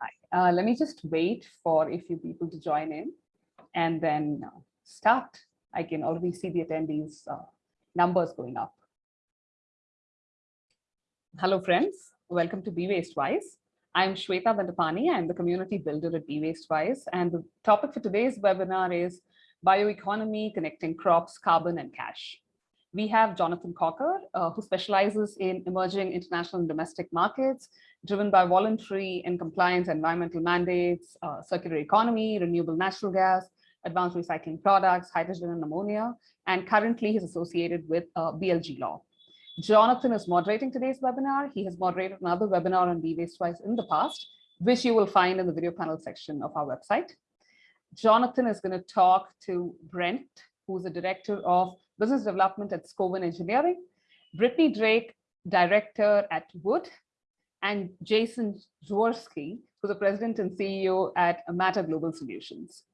Hi. Uh, let me just wait for a few people to join in and then uh, start. I can already see the attendees uh, numbers going up. Hello, friends. Welcome to Be Waste Wise. I'm Shweta Bandapani. I'm the community builder at Be Waste Wise. And the topic for today's webinar is bioeconomy, connecting crops, carbon, and cash. We have Jonathan Cocker, uh, who specializes in emerging international and domestic markets, driven by voluntary and compliance environmental mandates, uh, circular economy, renewable natural gas, advanced recycling products, hydrogen and ammonia, and currently he's associated with uh, BLG Law. Jonathan is moderating today's webinar. He has moderated another webinar on e-waste twice in the past, which you will find in the video panel section of our website. Jonathan is going to talk to Brent, who's the director of business development at Scovan Engineering, Brittany Drake, director at Wood, and Jason Jaworski, who's the president and CEO at Matter Global Solutions.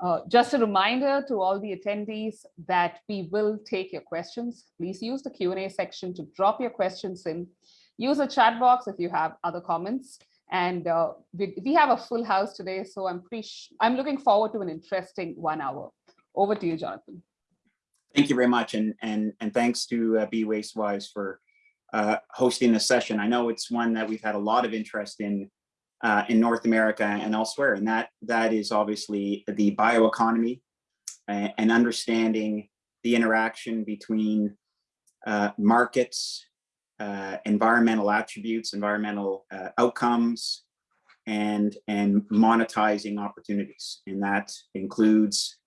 Uh, just a reminder to all the attendees that we will take your questions. Please use the Q&A section to drop your questions in. Use the chat box if you have other comments. And uh, we, we, have a full house today, so I'm pretty I'm looking forward to an interesting one hour. Over to you, Jonathan. Thank you very much, and and and thanks to uh, Be Waste Wise for uh, hosting this session. I know it's one that we've had a lot of interest in uh, in North America and elsewhere, and that that is obviously the bioeconomy and, and understanding the interaction between uh, markets, uh, environmental attributes, environmental uh, outcomes, and and monetizing opportunities, and that includes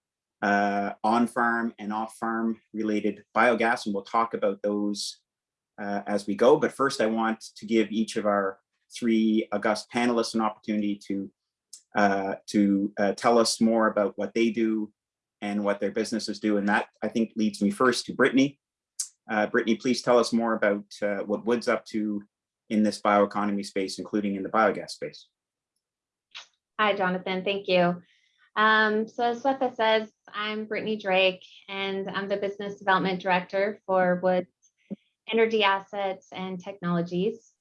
uh, on-farm and off-farm related biogas, and we'll talk about those uh, as we go. But first, I want to give each of our three august panelists an opportunity to uh, to uh, tell us more about what they do and what their businesses do. And that, I think, leads me first to Brittany. Uh, Brittany, please tell us more about uh, what Wood's up to in this bioeconomy space, including in the biogas space. Hi, Jonathan. Thank you. Um, so as Swetha says, I'm Brittany Drake, and I'm the Business Development Director for Wood's Energy Assets and Technologies.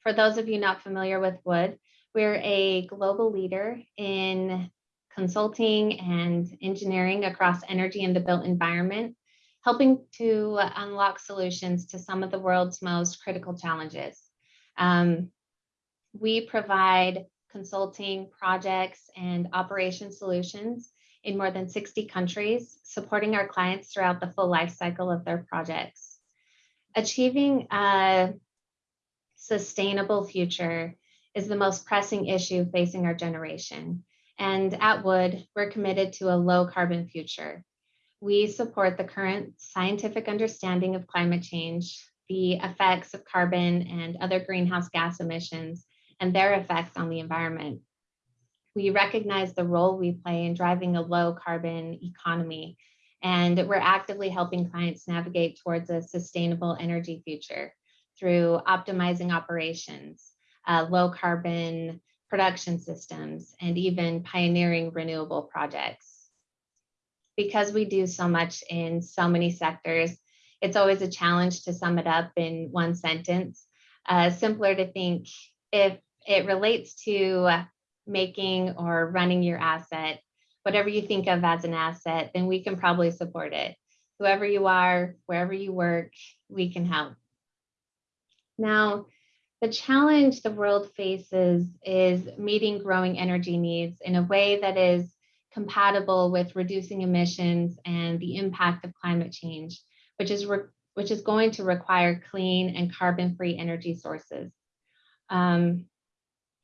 For those of you not familiar with Wood, we're a global leader in consulting and engineering across energy and the built environment, helping to unlock solutions to some of the world's most critical challenges. Um, we provide consulting projects and operation solutions in more than 60 countries, supporting our clients throughout the full life cycle of their projects. Achieving a sustainable future is the most pressing issue facing our generation. And at Wood, we're committed to a low carbon future. We support the current scientific understanding of climate change, the effects of carbon and other greenhouse gas emissions, and their effects on the environment. We recognize the role we play in driving a low carbon economy, and we're actively helping clients navigate towards a sustainable energy future through optimizing operations, uh, low carbon production systems, and even pioneering renewable projects. Because we do so much in so many sectors, it's always a challenge to sum it up in one sentence. Uh, simpler to think if it relates to making or running your asset, whatever you think of as an asset, then we can probably support it. Whoever you are, wherever you work, we can help. Now, the challenge the world faces is meeting growing energy needs in a way that is compatible with reducing emissions and the impact of climate change, which is, which is going to require clean and carbon-free energy sources. Um,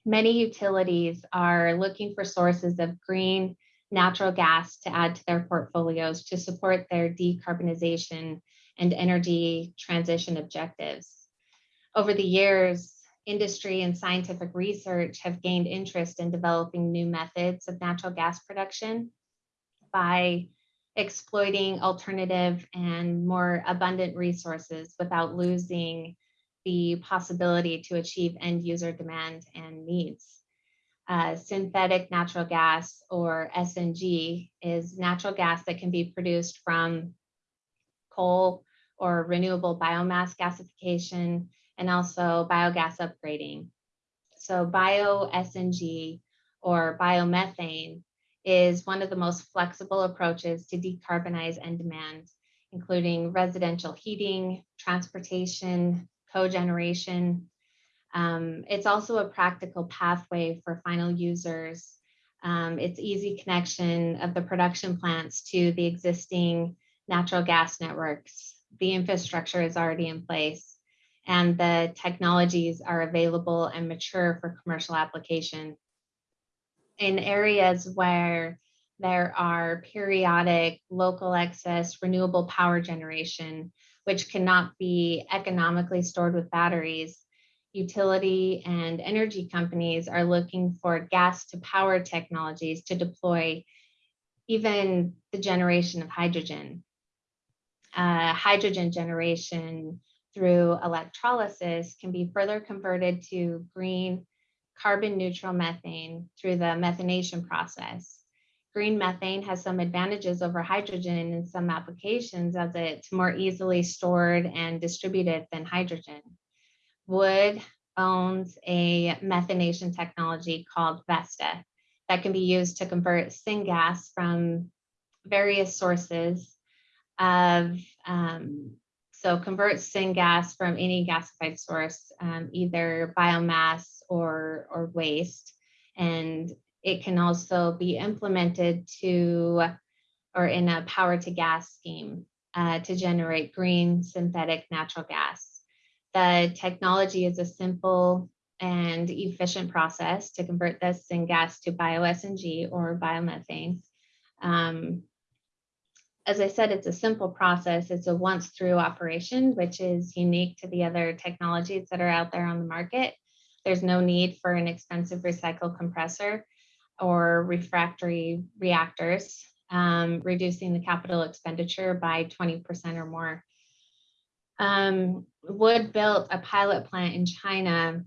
many utilities are looking for sources of green natural gas to add to their portfolios to support their decarbonization and energy transition objectives. Over the years, industry and scientific research have gained interest in developing new methods of natural gas production by exploiting alternative and more abundant resources without losing the possibility to achieve end user demand and needs. Uh, synthetic natural gas or SNG is natural gas that can be produced from coal or renewable biomass gasification and also biogas upgrading. so bio SNG or biomethane is one of the most flexible approaches to decarbonize end demand, including residential heating, transportation, cogeneration. Um, it's also a practical pathway for final users. Um, it's easy connection of the production plants to the existing natural gas networks. The infrastructure is already in place and the technologies are available and mature for commercial application. In areas where there are periodic local excess renewable power generation, which cannot be economically stored with batteries, utility and energy companies are looking for gas to power technologies to deploy even the generation of hydrogen. Uh, hydrogen generation through electrolysis can be further converted to green carbon neutral methane through the methanation process. Green methane has some advantages over hydrogen in some applications as it's more easily stored and distributed than hydrogen. Wood owns a methanation technology called Vesta that can be used to convert syngas from various sources of um, so convert syngas from any gasified source, um, either biomass or, or waste. And it can also be implemented to or in a power to gas scheme uh, to generate green synthetic natural gas. The technology is a simple and efficient process to convert this syngas to bio-SNG or biomethane. Um, as I said, it's a simple process. It's a once through operation, which is unique to the other technologies that are out there on the market. There's no need for an expensive recycle compressor or refractory reactors, um, reducing the capital expenditure by 20% or more. Um, Wood built a pilot plant in China,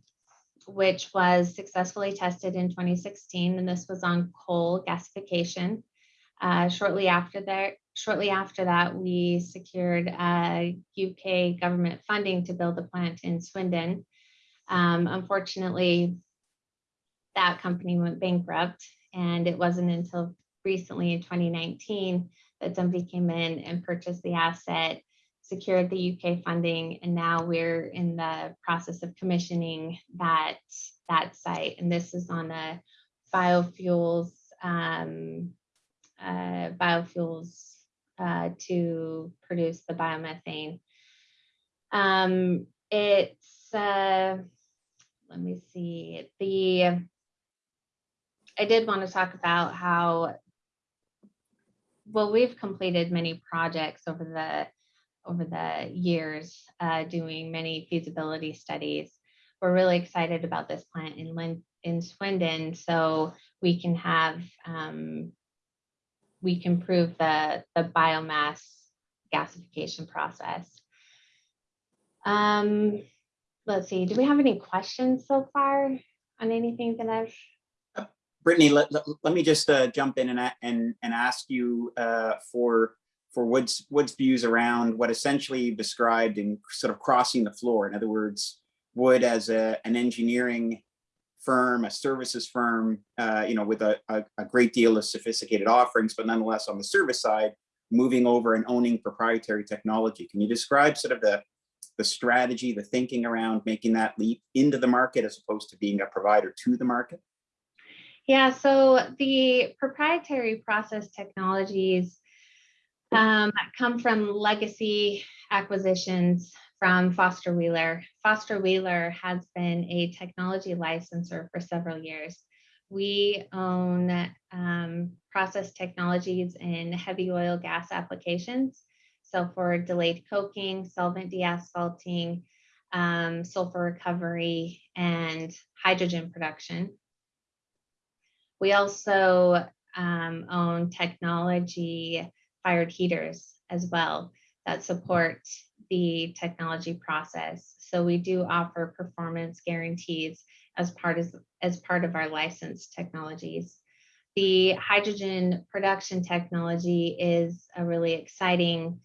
which was successfully tested in 2016, and this was on coal gasification. Uh, shortly after that, shortly after that, we secured uh, UK government funding to build a plant in Swindon. Um, unfortunately, that company went bankrupt and it wasn't until recently in 2019 that somebody came in and purchased the asset, secured the UK funding, and now we're in the process of commissioning that, that site. And this is on a biofuels, um, uh, biofuels uh, to produce the biomethane. Um, it's, uh, let me see, the, I did want to talk about how, well, we've completed many projects over the, over the years, uh, doing many feasibility studies. We're really excited about this plant in Lin in Swindon, so we can have um, we can prove the, the biomass gasification process. Um, let's see, do we have any questions so far on anything that I've? Brittany, let, let, let me just uh, jump in and, and, and ask you uh, for, for Wood's, Wood's views around what essentially described in sort of crossing the floor. In other words, Wood as a, an engineering firm, a services firm, uh, you know, with a, a, a, great deal of sophisticated offerings, but nonetheless on the service side, moving over and owning proprietary technology. Can you describe sort of the, the strategy, the thinking around making that leap into the market as opposed to being a provider to the market? Yeah, so the proprietary process technologies um, come from legacy acquisitions from Foster Wheeler. Foster Wheeler has been a technology licensor for several years. We own um, process technologies in heavy oil gas applications. So for delayed coking, solvent deasphalting, um, sulfur recovery, and hydrogen production. We also um, own technology fired heaters as well that support the technology process. So we do offer performance guarantees as part of, as part of our licensed technologies. The hydrogen production technology is a really exciting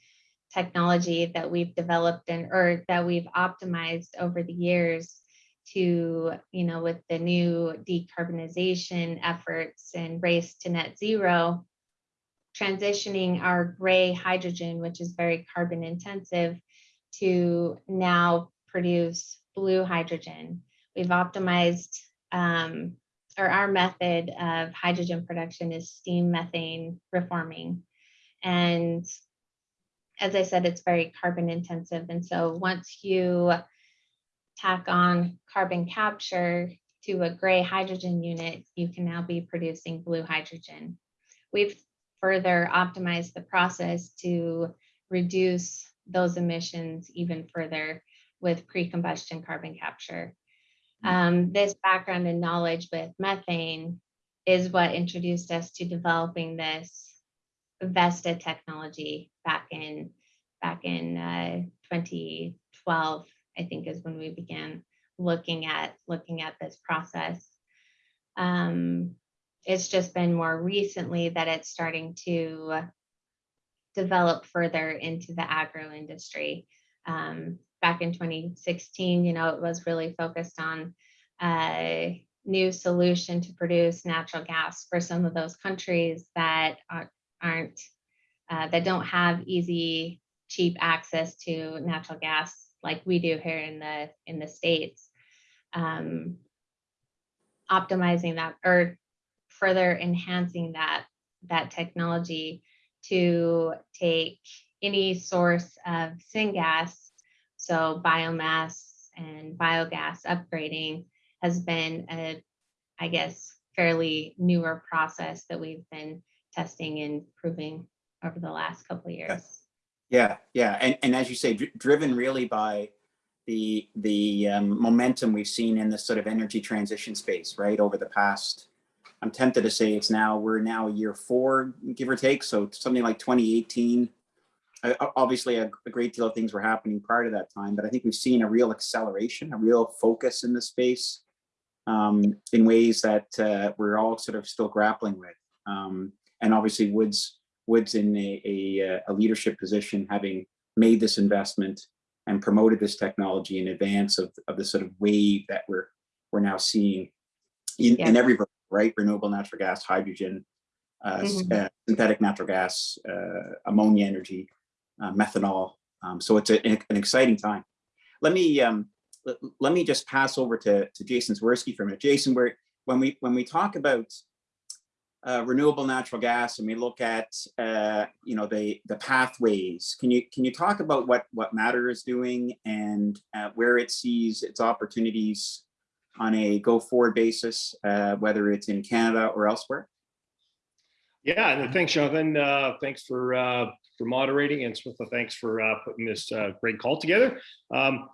technology that we've developed and or that we've optimized over the years to, you know, with the new decarbonization efforts and race to net zero, transitioning our gray hydrogen, which is very carbon intensive, to now produce blue hydrogen. We've optimized, um, or our method of hydrogen production is steam methane reforming. And as I said, it's very carbon intensive. And so once you tack on carbon capture to a gray hydrogen unit, you can now be producing blue hydrogen. We've further optimized the process to reduce those emissions even further with pre-combustion carbon capture. Um, this background and knowledge with methane is what introduced us to developing this Vesta technology back in back in uh, 2012, I think is when we began looking at looking at this process. Um, it's just been more recently that it's starting to develop further into the agro industry. Um, back in 2016, you know, it was really focused on a new solution to produce natural gas for some of those countries that are, aren't, uh, that don't have easy, cheap access to natural gas like we do here in the in the states. Um, optimizing that or further enhancing that that technology to take any source of syngas, so biomass and biogas upgrading has been a, I guess, fairly newer process that we've been testing and proving over the last couple of years. Yeah, yeah, and and as you say, dr driven really by the the um, momentum we've seen in this sort of energy transition space, right, over the past. I'm tempted to say it's now we're now year four, give or take, so something like 2018. Uh, obviously, a, a great deal of things were happening prior to that time, but I think we've seen a real acceleration, a real focus in the space um, in ways that uh, we're all sort of still grappling with. Um, and obviously, Woods Woods in a, a, a, leadership position, having made this investment and promoted this technology in advance of, of the sort of wave that we're we're now seeing in, yeah. in every right renewable natural gas, hydrogen, uh, mm -hmm. uh, synthetic natural gas, uh, ammonia energy, uh, methanol. Um, so it's a, an exciting time. Let me um, let, let, me just pass over to to Jason Jaworski for a minute. Jason, where when we when we talk about uh, renewable natural gas and we look at uh, you know the the pathways. Can you can you talk about what what matter is doing and uh, where it sees its opportunities on a go forward basis uh, whether it's in canada or elsewhere? Yeah thanks jonathan. Uh, thanks for uh, for moderating and Switha, thanks for putting this great call together. Um,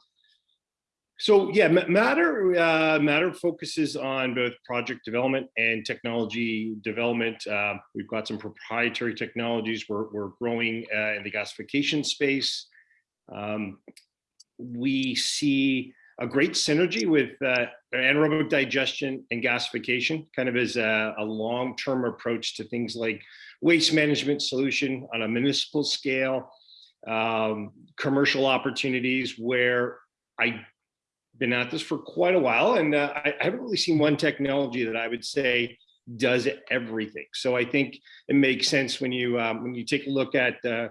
so yeah, Matter uh, Matter focuses on both project development and technology development. Uh, we've got some proprietary technologies. We're, we're growing uh, in the gasification space. Um, we see a great synergy with uh, anaerobic digestion and gasification, kind of as a, a long-term approach to things like waste management solution on a municipal scale, um, commercial opportunities where I been at this for quite a while, and uh, I, I, haven't really seen one technology that I would say does everything. So I think it makes sense when you um, when you take a look at uh,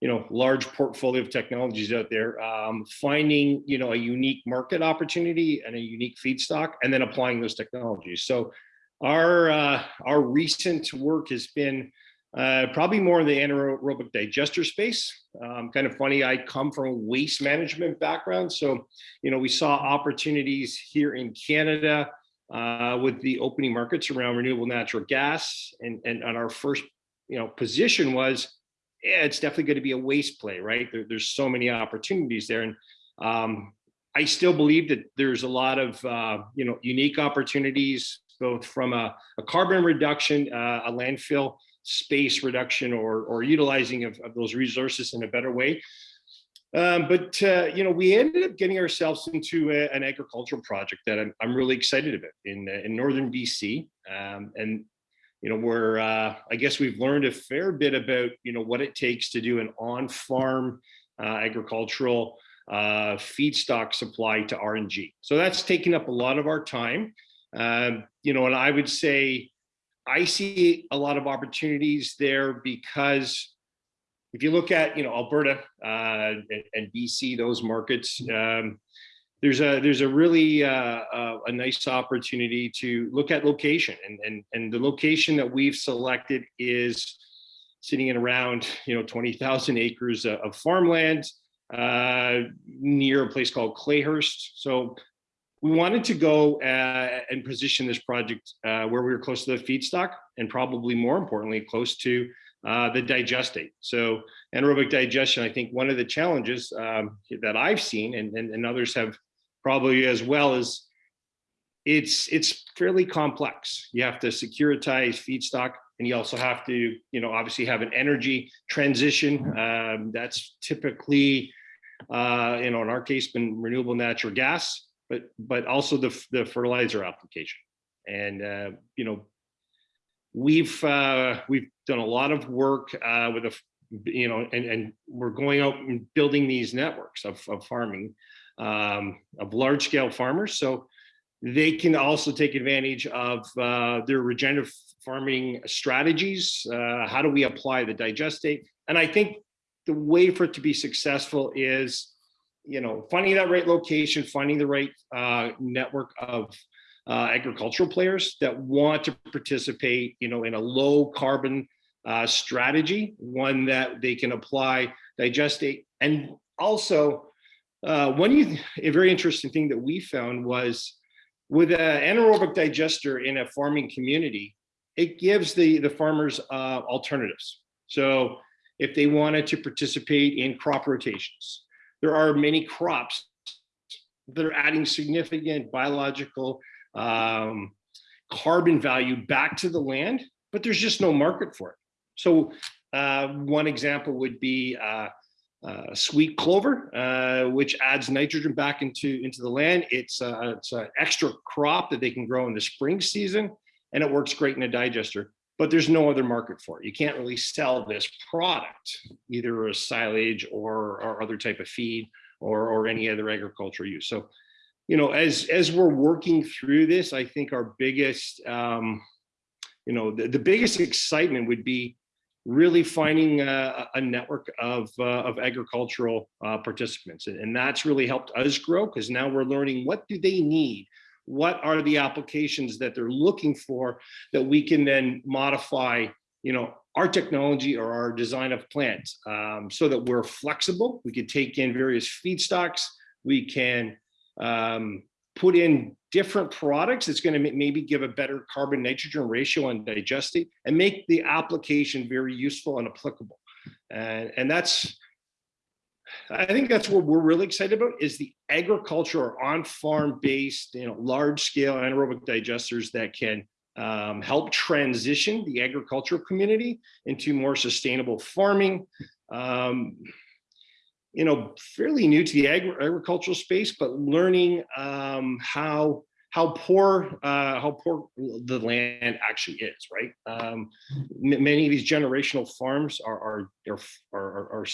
you know large portfolio of technologies out there, um, finding you know a unique market opportunity and a unique feedstock, and then applying those technologies. So our uh, our recent work has been uh, probably more in the anaerobic digester space. Um, kind of funny, I come from a waste management background. So, you know, we saw opportunities here in Canada uh, with the opening markets around renewable natural gas. And, and on our first, you know, position was, yeah, it's definitely going to be a waste play, right? There, there's so many opportunities there. And um, I still believe that there's a lot of, uh, you know, unique opportunities, both from a, a carbon reduction, uh, a landfill, space reduction or, or utilizing of, of those resources in a better way. Um, but, uh, you know, we ended up getting ourselves into a, an agricultural project that I'm, I'm really excited about in, uh, in Northern BC. Um, and, you know, we're, uh, I guess we've learned a fair bit about, you know, what it takes to do an on-farm uh, agricultural uh, feedstock supply to RNG. So that's taken up a lot of our time. Um, you know, and I would say I see a lot of opportunities there because if you look at, you know, Alberta uh, and, and BC, those markets, um, there's a there's a really uh, uh, a nice opportunity to look at location and and and the location that we've selected is sitting in around you know 20,000 acres of farmland uh, near a place called Clayhurst. So we wanted to go uh, and position this project uh, where we were close to the feedstock and probably more importantly close to uh, the digestate. So anaerobic digestion, I think one of the challenges um, that I've seen and, and, and others have probably as well is it's it's fairly complex. You have to securitize feedstock and you also have to, you know, obviously have an energy transition. Um, that's typically, uh, you know, in our case, been renewable natural gas, but but also the, the fertilizer application. And, uh, you know, we've uh, we've done a lot of work uh, with a, you know, and, and we're going out and building these networks of, of farming um, of large scale farmers. So they can also take advantage of uh, their regenerative farming strategies. Uh, how do we apply the digestate? And I think the way for it to be successful is, you know, finding that right location, finding the right uh, network of uh, agricultural players that want to participate, you know, in a low carbon uh, strategy, one that they can apply digestate. And also, uh, one you, a very interesting thing that we found was with an anaerobic digester in a farming community, it gives the, the farmers uh, alternatives. So if they wanted to participate in crop rotations, there are many crops that are adding significant biological um, carbon value back to the land, but there's just no market for it. So uh, one example would be uh, uh, sweet clover, uh, which adds nitrogen back into, into the land. It's, it's an extra crop that they can grow in the spring season, and it works great in a digester, but there's no other market for it. You can't really sell this product, either a silage or, or other type of feed or, or any other agricultural use. So, you know, as, as we're working through this, I think our biggest, um, you know, the, the biggest excitement would be really finding a, a network of, uh, of agricultural uh, participants. And that's really helped us grow because now we're learning what do they need? What are the applications that they're looking for that we can then modify, you know, our technology or our design of plants um, so that we're flexible. We can take in various feedstocks. We can um, put in different products that's going to maybe give a better carbon nitrogen ratio on digestate and make the application very useful and applicable. And, and that's, I think that's what we're really excited about is the agriculture or on-farm based, you know, large scale anaerobic digesters that can um, help transition the agricultural community into more sustainable farming. Um, you know, fairly new to the agri agricultural space, but learning um, how how poor uh, how poor the land actually is, right? Um, many of these generational farms are are are are, are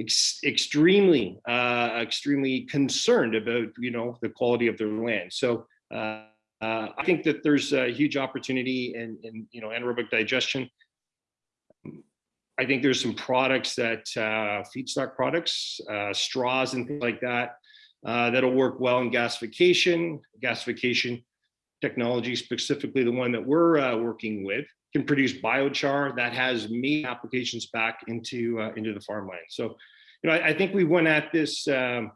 ex extremely uh, extremely concerned about you know the quality of their land. So uh, uh I think that there's a huge opportunity in, in you know anaerobic digestion. I think there's some products that uh, feedstock products, uh, straws and things like that, uh, that'll work well in gasification. Gasification technology, specifically the one that we're working with, can produce biochar that has many applications back into uh, into the farmland. So, you know, I, I, think we went at this um,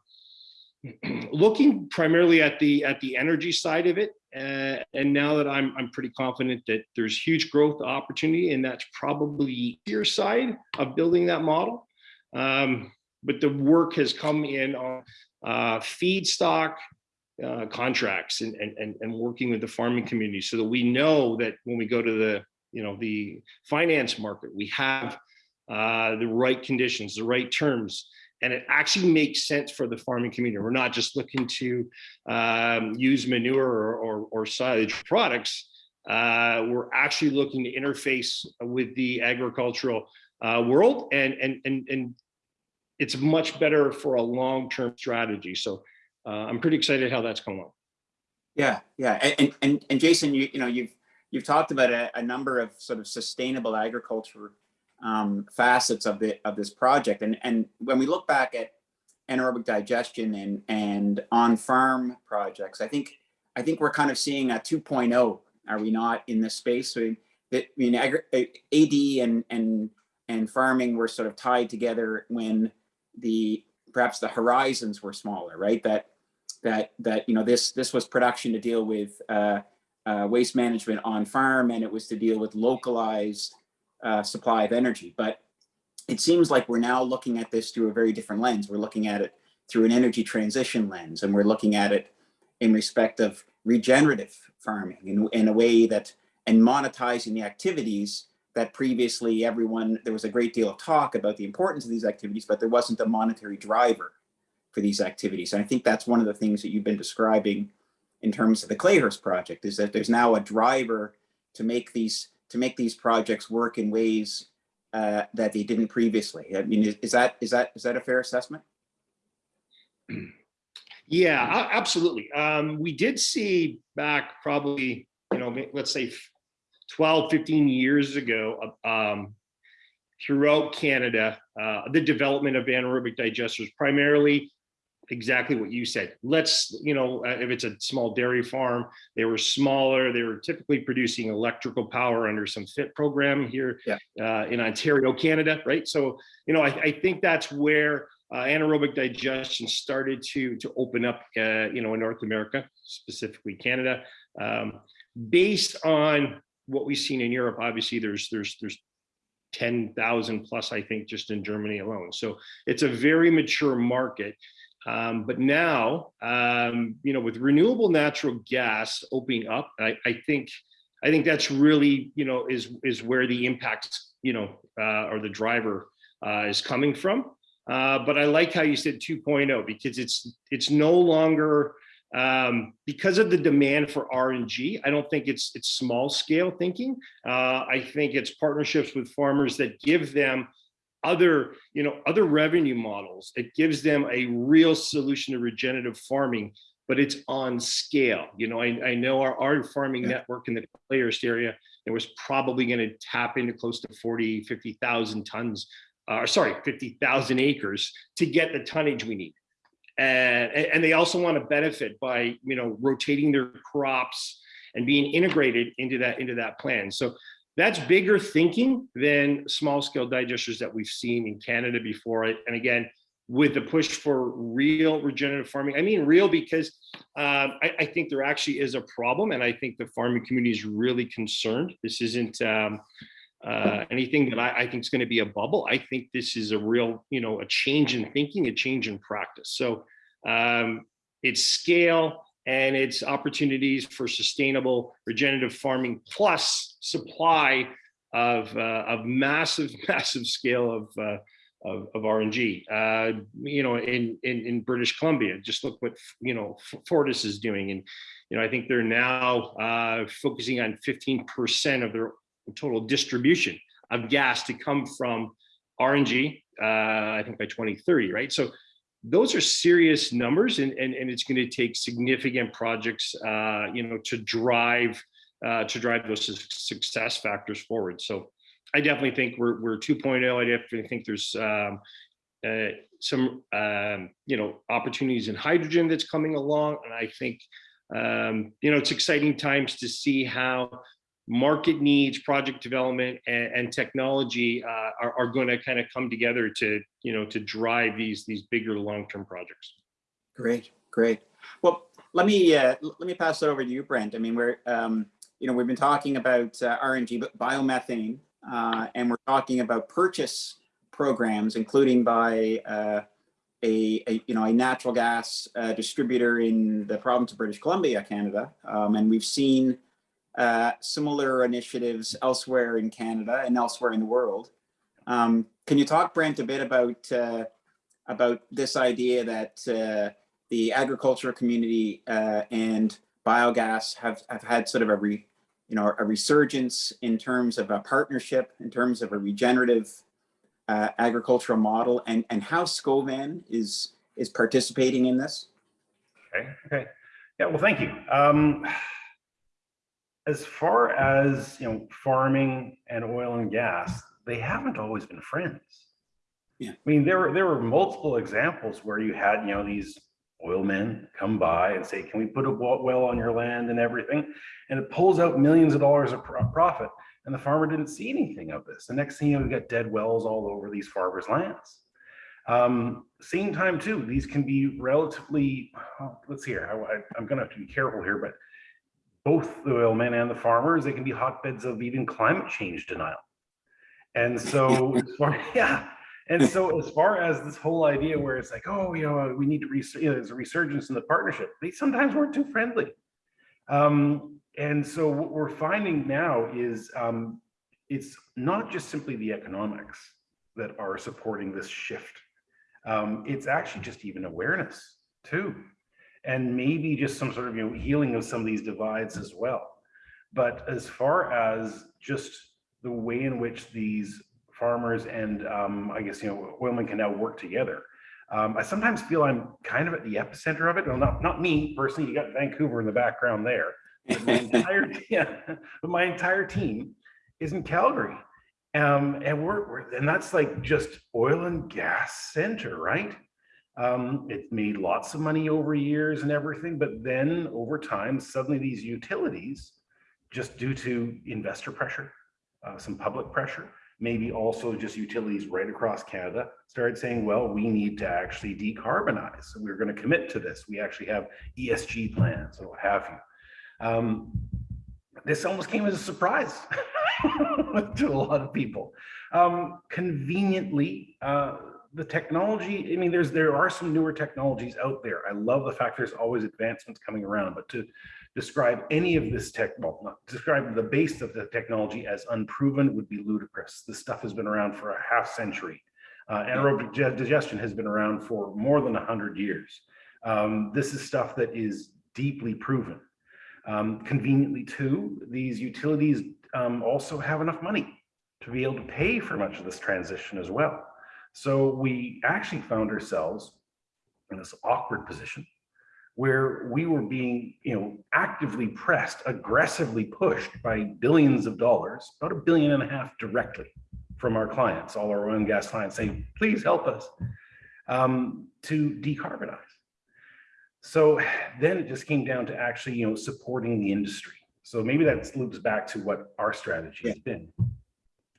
looking primarily at the at the energy side of it uh, and now that I'm, I'm pretty confident that there's huge growth opportunity and that's probably your side of building that model. Um, but the work has come in on uh, feedstock uh, contracts and, and, and working with the farming community so that we know that when we go to the, you know, the finance market, we have uh, the right conditions, the right terms, and it actually makes sense for the farming community. We're not just looking to um, use manure or, or, or silage products. Uh, we're actually looking to interface with the agricultural uh, world and, and, and, and it's much better for a long-term strategy. So uh, I'm pretty excited how that's going on. Yeah, yeah, and and and, and Jason, you you know you've you've talked about a, a number of sort of sustainable agriculture um, facets of the of this project, and and when we look back at anaerobic digestion and and on farm projects, I think I think we're kind of seeing a 2.0. Are we not in this space? So that I mean, AD and and and farming were sort of tied together when the perhaps the horizons were smaller, right? That that that you know this this was production to deal with uh, uh, waste management on farm, and it was to deal with localized uh, supply of energy. But it seems like we're now looking at this through a very different lens. We're looking at it through an energy transition lens, and we're looking at it in respect of regenerative farming in, in a way that and monetizing the activities that previously everyone there was a great deal of talk about the importance of these activities, but there wasn't a monetary driver for these activities. And I think that's one of the things that you've been describing in terms of the Clayhurst project is that there's now a driver to make these to make these projects work in ways uh, that they didn't previously. I mean, is, is that is that is that a fair assessment? Yeah, absolutely. Um, we did see back probably, you know, let's say 12, 15 years ago, um, throughout Canada, uh, the development of anaerobic digesters, primarily exactly what you said. Let's, you know, uh, if it's a small dairy farm, they were smaller. They were typically producing electrical power under some FIT program here Yeah. uh, in Ontario, Canada, right? So, you know, I, I think that's where uh, anaerobic digestion started to to open up, uh, you know, in North America, specifically Canada, um, based on what we've seen in Europe. Obviously, there's there's there's 10,000 plus, I think, just in Germany alone. So it's a very mature market. Um, but now, um, you know, with renewable natural gas opening up, I, I think, I think that's really, you know, is is where the impact, you know, uh, or the driver uh, is coming from. Uh, but I like how you said 2.0 because it's it's no longer um, because of the demand for RNG. I don't think it's it's small scale thinking. Uh, I think it's partnerships with farmers that give them other you know other revenue models. It gives them a real solution to regenerative farming, but it's on scale. You know, I, I know our, our farming Yeah. network in the Clayhurst area, it was probably going to tap into close to 40, 50,000 tons, uh, sorry, 50,000 acres to get the tonnage we need. And, and they also want to benefit by, you know, rotating their crops and being integrated into that, into that plan. So that's bigger thinking than small scale digesters that we've seen in Canada before. And again, with the push for real regenerative farming, I mean real because um, I, I think there actually is a problem, and I think the farming community is really concerned. This isn't um, uh, anything that I, I think is going to be a bubble. I think this is a real, you know, a change in thinking, a change in practice. So um, it's scale and it's opportunities for sustainable regenerative farming plus supply of uh, of massive, massive scale of uh, of, of RNG. Uh, you know, in, in in British Columbia, just look what you know Fortis is doing, and you know I think they're now uh, focusing on 15% of their total distribution of gas to come from RNG. Uh, I think by 2030, right? So those are serious numbers, and and, and it's going to take significant projects, uh, you know, to drive uh, to drive those success factors forward. So I definitely think we're we're 2.0. I definitely think there's um, uh, some um, you know opportunities in hydrogen that's coming along, and I think um, you know it's exciting times to see how market needs, project development, and, and technology uh, are, are going to kind of come together to you know to drive these these bigger long term projects. Great, great. Well, let me uh, let me pass it over to you, Brent. I mean, we're um, you know we've been talking about uh, RNG, but biomethane, uh, and we're talking about purchase programs, including by uh, a, a you know a natural gas uh, distributor in the province of British Columbia, Canada, um, and we've seen uh, similar initiatives elsewhere in Canada and elsewhere in the world. Um, can you talk, Brent, a bit about uh, about this idea that uh, the agricultural community uh, and biogas have, have had sort of a re, you know, a resurgence in terms of a partnership, in terms of a regenerative uh, agricultural model and, and how Scovan is, is participating in this? Okay, okay. Yeah, well, thank you. Um, as far as, you know, farming and oil and gas, they haven't always been friends. Yeah. I mean, there were, there were multiple examples where you had, you know, these oil men come by and say, can we put a well on your land and everything? And it pulls out millions of dollars of profit and the farmer didn't see anything of this. The next thing you know, we got dead wells all over these farmers' lands. Um, same time too, these can be relatively, let's see here, I, I- I'm gonna have to be careful here, but both the oil men and the farmers, they can be hotbeds of even climate change denial. And so, as far, yeah, and so as far as this whole idea where it's like, oh, you know, we need to, res- you know, there's a resurgence in the partnership, they sometimes weren't too friendly. Um, and so what we're finding now is um, it's not just simply the economics that are supporting this shift. Um, it's actually just even awareness too. And maybe just some sort of you know, healing of some of these divides as well. But as far as just the way in which these farmers and um, I guess, you know, oilmen can now work together. Um, I sometimes feel I'm kind of at the epicenter of it. Well, not, not me personally, you got Vancouver in the background there. But my entire, yeah, but my entire team is in Calgary. Um, and we're, we're, and that's like just oil and gas center, right? Um, it made lots of money over years and everything, but then over time, suddenly these utilities, just due to investor pressure, uh, some public pressure, maybe also just utilities right across Canada, started saying, well, we need to actually decarbonize. So we're going to commit to this. We actually have ESG plans or what have you. Um, this almost came as a surprise to a lot of people. Um, conveniently, uh, the technology, I mean, there's there are some newer technologies out there. I love the fact there's always advancements coming around, but to describe any of this tech, well, not describe the base of the technology as unproven would be ludicrous. This stuff has been around for a half century. Uh, anaerobic digestion has been around for more than 100 years. Um, this is stuff that is deeply proven. Um, conveniently too, these utilities um, also have enough money to be able to pay for much of this transition as well. So we actually found ourselves in this awkward position where we were being, you know, actively pressed, aggressively pushed by billions of dollars, about a billion and a half directly from our clients, all our oil and gas clients saying, please help us um, to decarbonize. So then it just came down to actually, you know, supporting the industry. So maybe that loops back to what our strategy has been.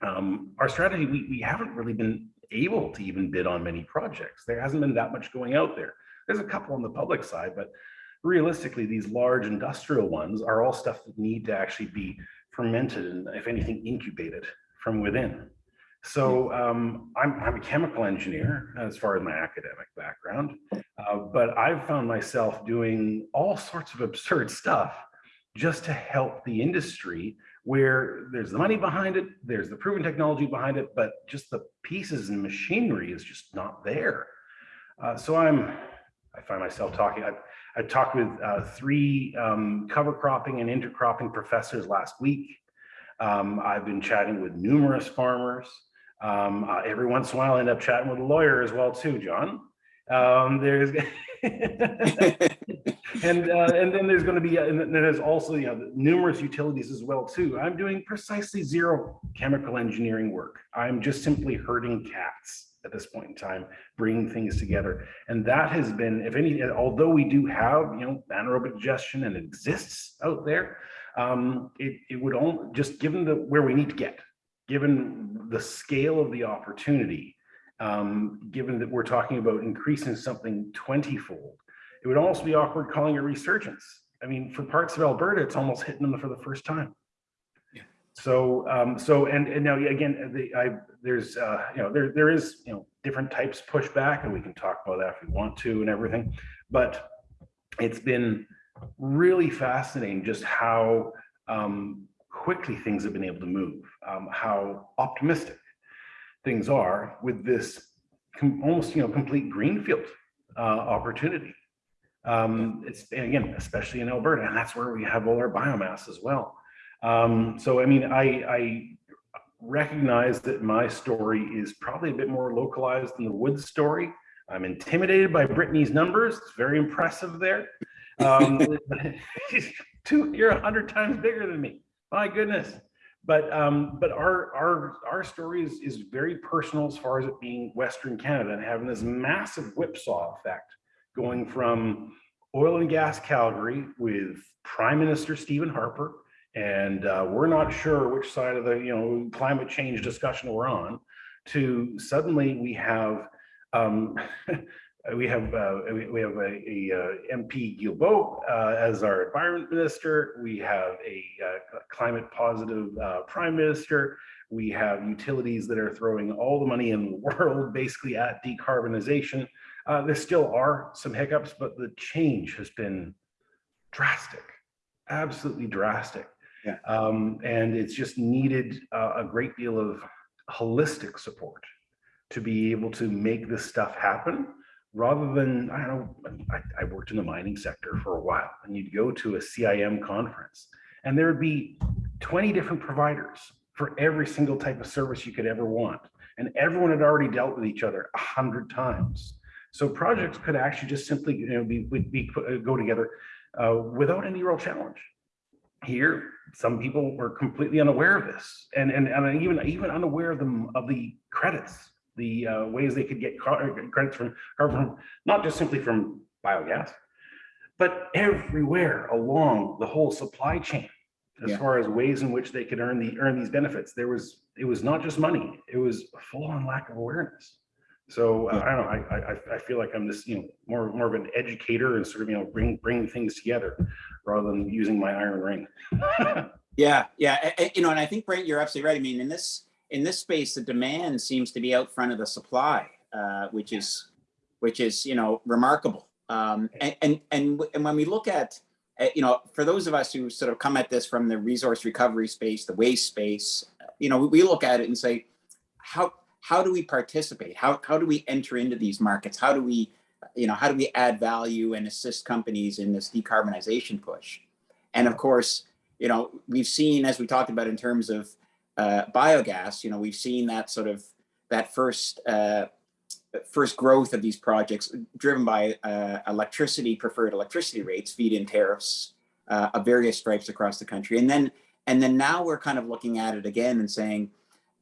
Um, our strategy, we, we haven't really been able to even bid on many projects. There hasn't been that much going out there. There's a couple on the public side, but realistically, these large industrial ones are all stuff that need to actually be fermented and if anything, incubated from within. So um, I'm, I'm a chemical engineer as far as my academic background, uh, but I've found myself doing all sorts of absurd stuff just to help the industry where there's the money behind it, there's the proven technology behind it, but just the pieces and machinery is just not there. Uh, so I'm, I find myself talking, I, I talked with uh, three um, cover cropping and intercropping professors last week. Um, I've been chatting with numerous farmers. Um, uh, every once in a while, I end up chatting with a lawyer as well too, John. Um, there's and uh, and then there's going to be and then there's also you know numerous utilities as well too. I'm doing precisely zero chemical engineering work. I'm just simply herding cats at this point in time, bringing things together, and that has been, if any, although we do have you know anaerobic digestion and it exists out there, um, it it would only just given the where we need to get, given the scale of the opportunity, um, given that we're talking about increasing something 20 fold, it would almost be awkward calling it resurgence. I mean, for parts of Alberta, it's almost hitting them for the first time. Yeah. So, um, so, and, and now again, the, I, there's, uh, you know, there, there is, you know, different types pushback and we can talk about that if we want to and everything, but it's been really fascinating just how, um, quickly things have been able to move, um, how optimistic things are with this almost, you know, complete greenfield uh, opportunity. Um, it's again, especially in Alberta, and that's where we have all our biomass as well. Um, so, I mean, I, I recognize that my story is probably a bit more localized than the Woods story. I'm intimidated by Brittany's numbers. It's very impressive there. Um, two, you're a hundred times bigger than me. My goodness. But um, but our our our story is, is very personal as far as it being Western Canada and having this massive whipsaw effect going from oil and gas Calgary with Prime Minister Stephen Harper, and uh, we're not sure which side of the you know climate change discussion we're on, to suddenly we have um, we have uh, we, have a, a uh, MP Guilbeault uh, as our environment minister. We have a uh, climate positive uh, prime minister. We have utilities that are throwing all the money in the world basically at decarbonization. Uh, there still are some hiccups, but the change has been drastic, absolutely drastic. Yeah. Um, and it's just needed uh, a great deal of holistic support to be able to make this stuff happen rather than, I don't know, I, I worked in the mining sector for a while and you'd go to a CIM conference and there would be 20 different providers for every single type of service you could ever want. And everyone had already dealt with each other a hundred times. So projects could actually just simply you know, be, be, uh, go together uh, without any real challenge. Here, some people were completely unaware of this and, and, and even, even unaware of, them, of the credits the uh, ways they could get credits from, from not just simply from biogas, but everywhere along the whole supply chain as Yeah. far as ways in which they could earn the earn these benefits. There was it was not just money; it was a full-on lack of awareness. So uh, I don't know. I, I I feel like I'm this you know more more of an educator and sort of you know bring bring things together rather than using my iron ring. Yeah, yeah, you know, and I think Brent, you're absolutely right. I mean, in this in this space, the demand seems to be out front of the supply, uh, which is which is you know remarkable. Um, and and and and when we look at uh, you know, for those of us who sort of come at this from the resource recovery space, the waste space, you know, we look at it and say, how how do we participate? How how do we enter into these markets? How do we, you know, how do we add value and assist companies in this decarbonization push? And of course, you know, we've seen, as we talked about in terms of uh, biogas, you know, we've seen that sort of that first uh, first growth of these projects driven by uh, electricity preferred electricity rates, feed-in tariffs uh, of various stripes across the country, and then and then now we're kind of looking at it again and saying,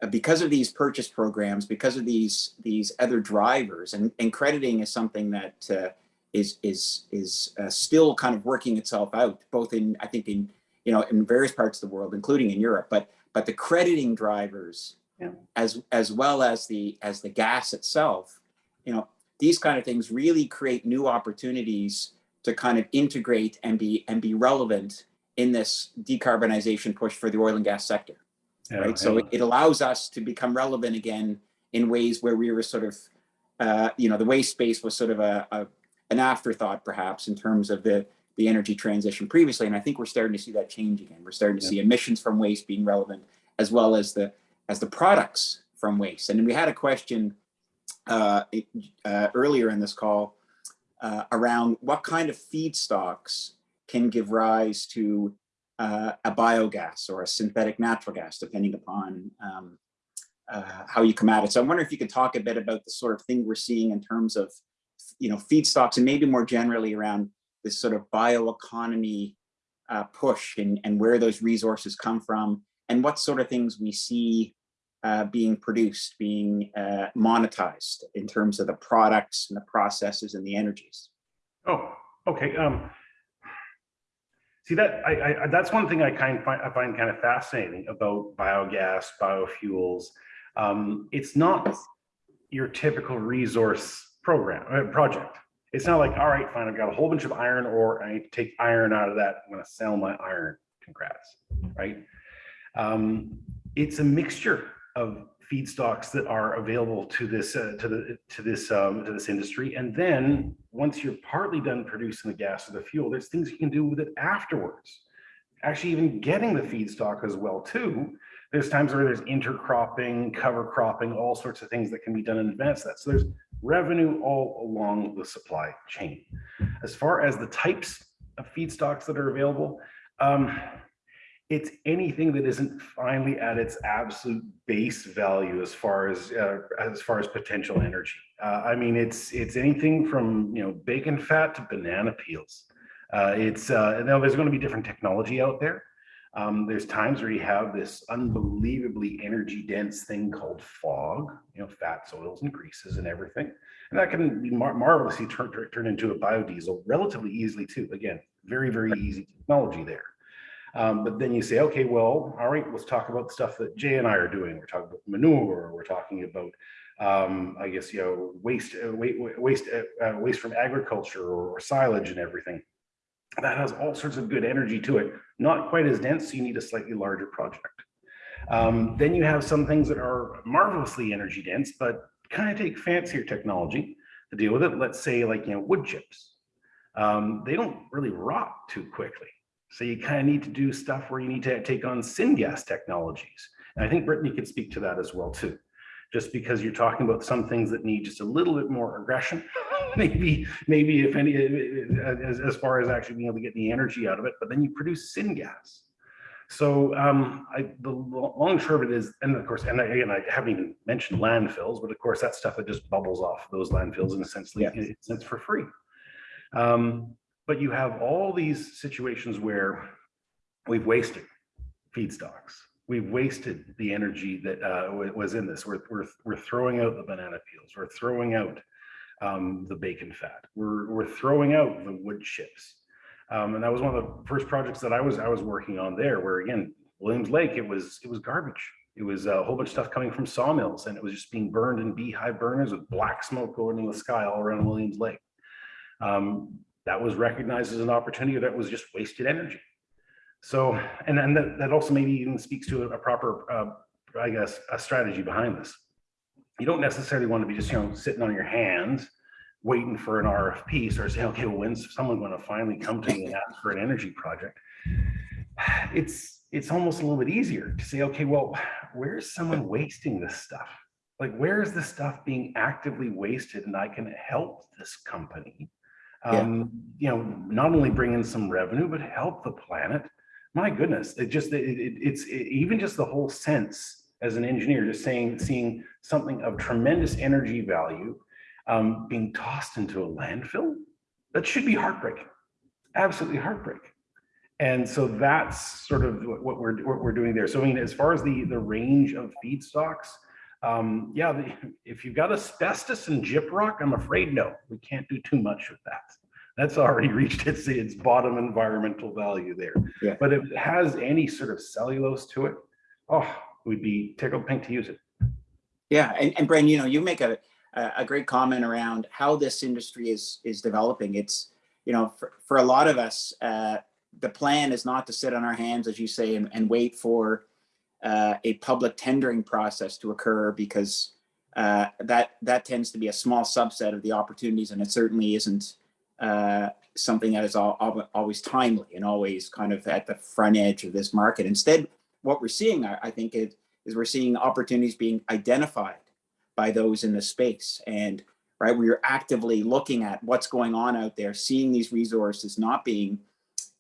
because of these purchase programs, because of these these other drivers, and, and crediting is something that uh, is is is uh, still kind of working itself out, both in I think in you know in various parts of the world, including in Europe, but but the crediting drivers, Yeah. as as well as the as the gas itself, you know, these kind of things really create new opportunities to kind of integrate and be and be relevant in this decarbonization push for the oil and gas sector Yeah, right? So it, it allows us to become relevant again in ways where we were sort of, uh, you know, the waste space was sort of a, a an afterthought perhaps in terms of the the energy transition previously, and I think we're starting to see that change again. We're starting to Yeah. see emissions from waste being relevant as well as the as the products from waste. And we had a question uh, uh, earlier in this call uh, around what kind of feedstocks can give rise to uh, a biogas or a synthetic natural gas, depending upon um, uh, how you come at it. So I wonder if you could talk a bit about the sort of thing we're seeing in terms of, you know, feedstocks and maybe more generally around this sort of bioeconomy uh, push and, and where those resources come from and what sort of things we see uh, being produced, being uh, monetized in terms of the products and the processes and the energies. Oh, okay. Um, see that I, I that's one thing I kind of find I find kind of fascinating about biogas, biofuels. Um, it's not your typical resource program uh, project. It's not like, all right, fine, I've got a whole bunch of iron ore. I need to take iron out of that. I'm going to sell my iron. Congrats, right? Um, it's a mixture of feedstocks that are available to this uh, to the to this um, to this industry, and then once you're partly done producing the gas or the fuel, there's things you can do with it afterwards. Actually, even getting the feedstock as well too. There's times where there's intercropping, cover cropping, all sorts of things that can be done in advance that. So there's revenue all along the supply chain. As far as the types of feedstocks that are available, um, it's anything that isn't finally at its absolute base value as far as uh, as far as potential energy. Uh, I mean, it's it's anything from you know bacon fat to banana peels. Uh, it's uh, now there's going to be different technology out there. Um, there's times where you have this unbelievably energy dense thing called fog, you know, fats, oils, and greases and everything. And that can be mar marvelously turn, turn, turn into a biodiesel relatively easily too. Again, very, very easy technology there. Um, but then you say, okay, well, all right, let's talk about the stuff that Jay and I are doing. We're talking about manure. We're talking about, um, I guess, you know, waste, uh, waste, waste, uh, uh, waste from agriculture or, or silage and everything. That has all sorts of good energy to it. Not quite as dense, so you need a slightly larger project. Um, then you have some things that are marvelously energy dense, but kind of take fancier technology to deal with it. Let's say like, you know, wood chips. Um, they don't really rot too quickly. So you kind of need to do stuff where you need to take on syngas technologies. And I think Brittany could speak to that as well too. Just because you're talking about some things that need just a little bit more aggression, maybe, maybe if any, as, as far as actually being able to get the energy out of it, but then you produce syngas. So um, I, the long and of it is, and of course, and again, I haven't even mentioned landfills, but of course, that stuff that just bubbles off those landfills in a sense, Yeah. in a sense for free. Um, but you have all these situations where we've wasted feedstocks. We've wasted the energy that uh, was in this. We're, we're, we're throwing out the banana peels. We're throwing out um, the bacon fat. We're, we're throwing out the wood chips. Um, and that was one of the first projects that I was I was working on there, where again, Williams Lake, it was it was garbage. It was a whole bunch of stuff coming from sawmills, and it was just being burned in beehive burners with black smoke going in the sky all around Williams Lake. Um, that was recognized as an opportunity that was just wasted energy. So, and then that, that also maybe even speaks to a, proper, uh, I guess, a strategy behind this. You don't necessarily want to be just, you know, sitting on your hands, waiting for an RFP, start saying, okay, well, when's someone going to finally come to me and ask for an energy project? It's, it's almost a little bit easier to say, okay, well, where's someone wasting this stuff? Like, where is this stuff being actively wasted and I can help this company Yeah. um, you know, not only bring in some revenue, but help the planet. My goodness, it just, it, it, it's it, even just the whole sense as an engineer, just saying, seeing something of tremendous energy value um, being tossed into a landfill, that should be heartbreaking, absolutely heartbreaking. And so that's sort of what what we're, what we're doing there. So I mean, as far as the, the range of feedstocks, um, yeah, the, if you've got asbestos and gyprock, I'm afraid no, we can't do too much with that. That's already reached its its bottom environmental value there. Yeah. But if it has any sort of cellulose to it, oh, we'd be tickled pink to use it. Yeah, and, and Bren, you know, you make a, a a great comment around how this industry is, is developing. It's, you know, for, for a lot of us, uh, the plan is not to sit on our hands, as you say, and, and wait for uh, a public tendering process to occur because uh, that, that tends to be a small subset of the opportunities and it certainly isn't uh, something that is al- al- always timely and always kind of at the front edge of this market. Instead, what we're seeing, I, I think, is, is we're seeing opportunities being identified by those in the space. And right, we're actively looking at what's going on out there, seeing these resources not being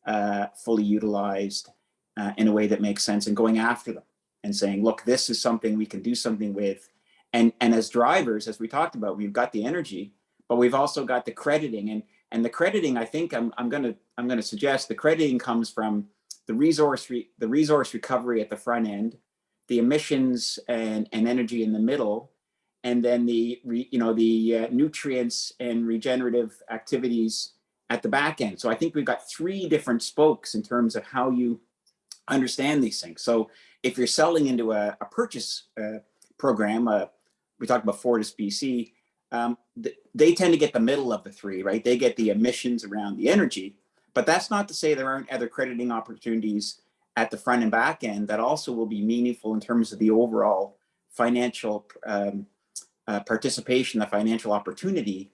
uh, fully utilized uh, in a way that makes sense and going after them and saying, look, this is something we can do something with. And, and as drivers, as we talked about, we've got the energy, but we've also got the crediting and, and the crediting, I think I'm, I'm going to, I'm to suggest the crediting comes from the resource, re, the resource recovery at the front end, the emissions and, and energy in the middle, and then the, re, you know, the uh, nutrients and regenerative activities at the back end. So I think we've got three different spokes in terms of how you understand these things. So if you're selling into a, a purchase uh, program, uh, we talked about Fortis BC, um, th they tend to get the middle of the three, right? They get the emissions around the energy, but that's not to say there aren't other crediting opportunities at the front and back end that also will be meaningful in terms of the overall financial um, uh, participation, the financial opportunity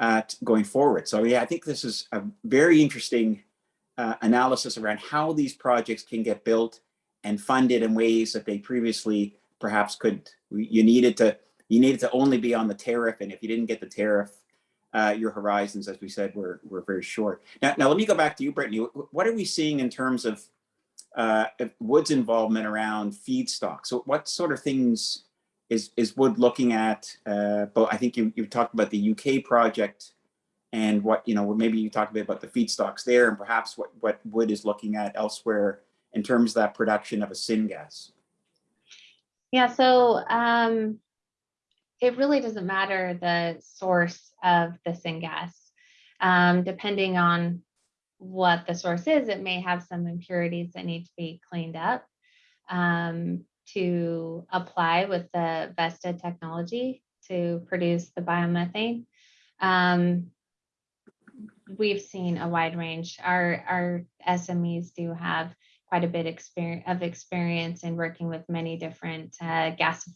uh, going forward. So yeah, I think this is a very interesting uh, analysis around how these projects can get built and funded in ways that they previously perhaps could. You needed to you needed to only be on the tariff, and if you didn't get the tariff, uh, your horizons, as we said, were were very short. Now, now let me go back to you, Brittany. What are we seeing in terms of uh, Wood's involvement around feedstock. So what sort of things is, is Wood looking at? Uh, but I think you, you talked about the UK project and what, you know, maybe you talked a bit about the feedstocks there and perhaps what, what Wood is looking at elsewhere in terms of that production of a syngas. Yeah, so um, it really doesn't matter the source of the syngas. Um, depending on what the source is, it may have some impurities that need to be cleaned up um, to apply with the Vesta technology to produce the biomethane. Um, we've seen a wide range. Our, our SMEs do have quite a bit experience of experience in working with many different uh, gas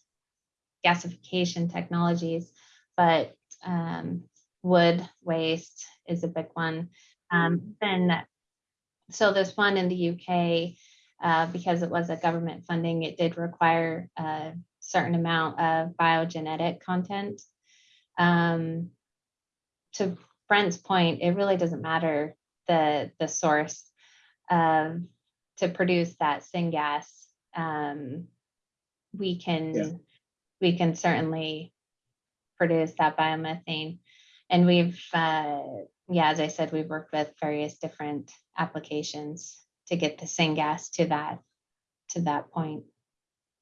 gasification technologies, but um, wood waste is a big one. Um, then, so this one in the UK, uh, because it was a government funding, it did require a certain amount of biogenetic content. Um, to Brent's point, it really doesn't matter the the source um, to produce that syngas. Um, we can Yeah. we can certainly produce that biomethane. And we've, uh, yeah, as I said, we've worked with various different applications to get the syngas to that, to that point,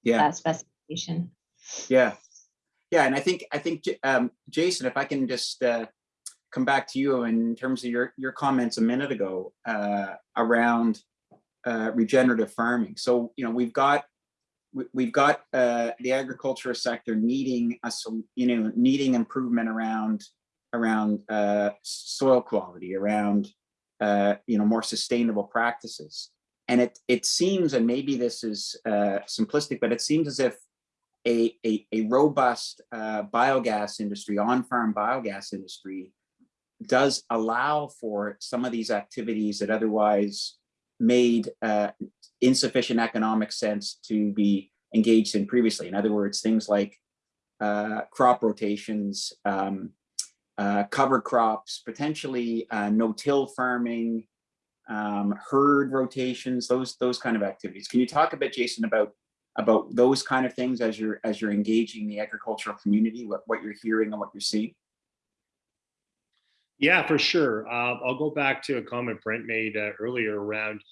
Yeah. that specification. Yeah, yeah, and I think I think um, Jason, if I can just uh, come back to you in terms of your your comments a minute ago uh, around uh, regenerative farming. So you know we've got we- we've got uh, the agriculture sector needing a you know needing improvement around around uh, soil quality, around uh, you know more sustainable practices. And it it seems, and maybe this is uh, simplistic, but it seems as if a, a, a robust uh, biogas industry, on-farm biogas industry, does allow for some of these activities that otherwise made uh, insufficient economic sense to be engaged in previously. In other words, things like uh, crop rotations, um, uh, cover crops, potentially uh, no-till farming, um, herd rotations, those those kind of activities. Can you talk a bit, Jason, about about those kind of things as you're as you're engaging the agricultural community, what, what you're hearing and what you're seeing? Yeah, for sure. Uh, I'll go back to a comment Brent made uh, earlier around,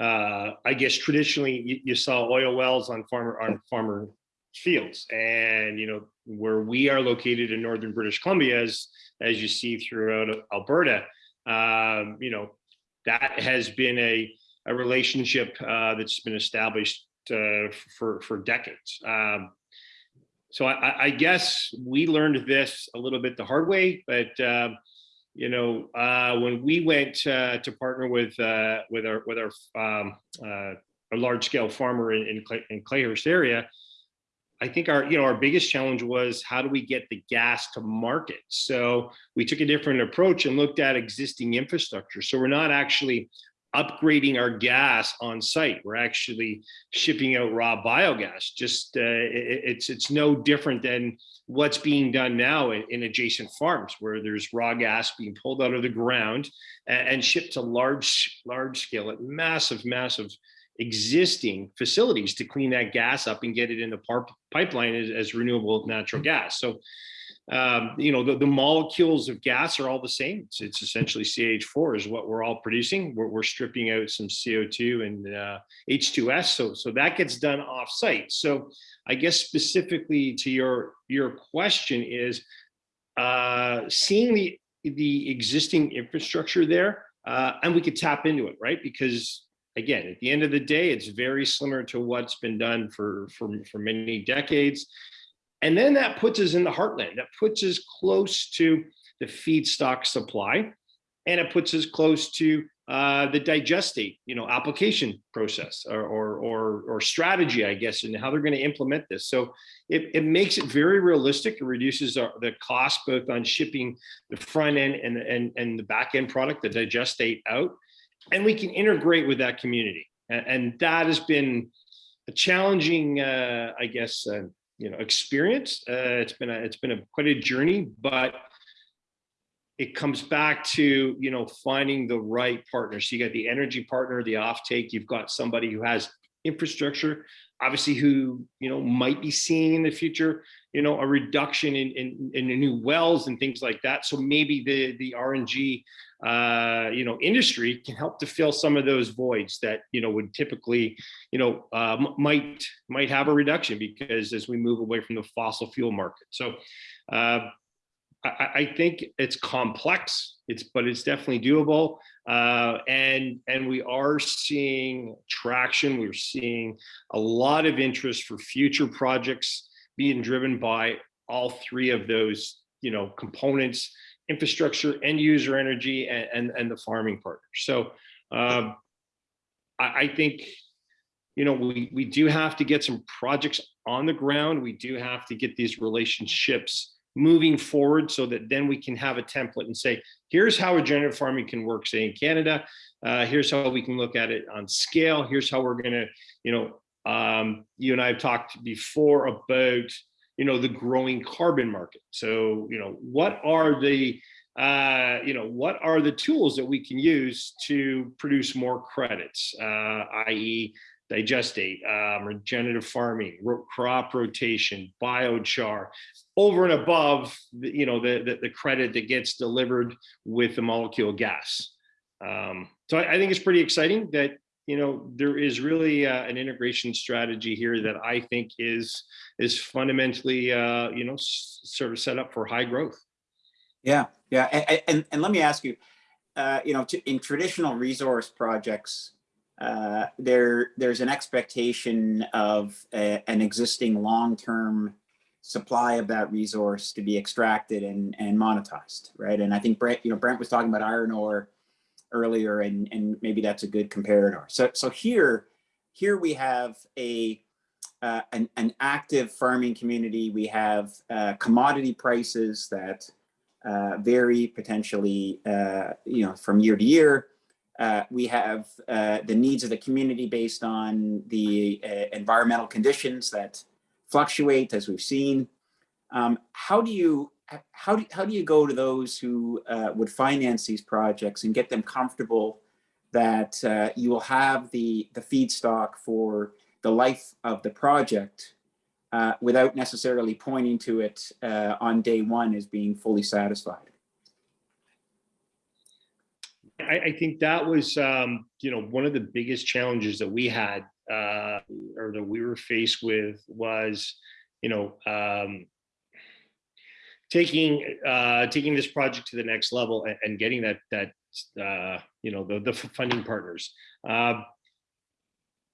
uh, I guess traditionally you, you saw oil wells on farmer on farmer fields, and you know where we are located in northern British Columbia, as as you see throughout Alberta, um, you know that has been a a relationship uh, that's been established uh, for for decades. Um, so I, I guess we learned this a little bit the hard way, but um, you know, uh, when we went uh, to partner with uh, with our with our um, uh, a large scale farmer in in, Clay, in Clayhurst area, I think our you know our biggest challenge was how do we get the gas to market. So we took a different approach and looked at existing infrastructure. So we're not actually upgrading our gas on site. We're actually shipping out raw biogas. Just uh, it, it's it's no different than what's being done now in, in, adjacent farms where there's raw gas being pulled out of the ground and, and shipped to large large scale at massive massive existing facilities to clean that gas up and get it in the pipeline as, as renewable natural gas. So um, you know, the, the molecules of gas are all the same. It's, it's essentially CH4 is what we're all producing. We're, we're stripping out some CO2 and uh, H2S. So, so that gets done off site. So I guess specifically to your, your question is uh, seeing the, the existing infrastructure there uh, and we could tap into it, right? Because again, at the end of the day, it's very similar to what's been done for, for, for many decades. And then that puts us in the heartland. That puts us close to the feedstock supply, and it puts us close to uh, the digestate, you know, application process or, or or or, strategy, I guess, and how they're going to implement this. So it, it makes it very realistic. It reduces our, the cost both on shipping the front end and and and the back end product, the digestate out, and we can integrate with that community. And, and that has been a challenging, uh, I guess. Uh, you know experience uh, it's been a it's been a quite a journey but it comes back to you know finding the right partner. So you got the energy partner, the offtake. You've got somebody who has infrastructure, obviously who you know might be seeing in the future you know a reduction in in, in new wells and things like that. So maybe the the RNG uh, you know industry can help to fill some of those voids that you know would typically you know uh, might might have a reduction because as we move away from the fossil fuel market. So. Uh, I, I think it's complex, it's but it's definitely doable. Uh, and and we are seeing traction. We're seeing a lot of interest for future projects being driven by all three of those, you know, components: infrastructure, end user energy, and and, and the farming partners. So um, I, I think you know we we do have to get some projects on the ground. We do have to get these relationships moving forward so that then we can have a template and say, here's how regenerative farming can work, say in Canada, uh, here's how we can look at it on scale, here's how we're gonna, you know, um, you and I have talked before about, you know, the growing carbon market. So, you know, what are the, uh, you know, what are the tools that we can use to produce more credits, uh, i.e digestate, um, regenerative farming, ro crop rotation, biochar, over and above, the, you know, the, the, the credit that gets delivered with the molecule gas. Um, so I, I, think it's pretty exciting that you know there is really uh, an integration strategy here that I think is is fundamentally uh, you know sort of set up for high growth. Yeah, yeah, and and, and let me ask you, uh, you know, to, in traditional resource projects, uh, there there's an expectation of a, an existing long-term supply of that resource to be extracted and, and monetized, right? And I think Brent, you know, Brent was talking about iron ore earlier, and, and maybe that's a good comparator. So, so here, here we have a uh, an, an active farming community. We have uh, commodity prices that uh, vary potentially, uh, you know, from year to year. Uh, we have uh, the needs of the community based on the uh, environmental conditions that fluctuate as we've seen. Um, how do you how do, how do you go to those who uh, would finance these projects and get them comfortable that uh, you will have the the feedstock for the life of the project without necessarily pointing to it on day one as being fully satisfied? I, I think that was, um, you know, one of the biggest challenges that we had uh, or that we were faced with was, you know, um, taking uh, taking this project to the next level and, and getting that that uh, you know the the funding partners. Uh,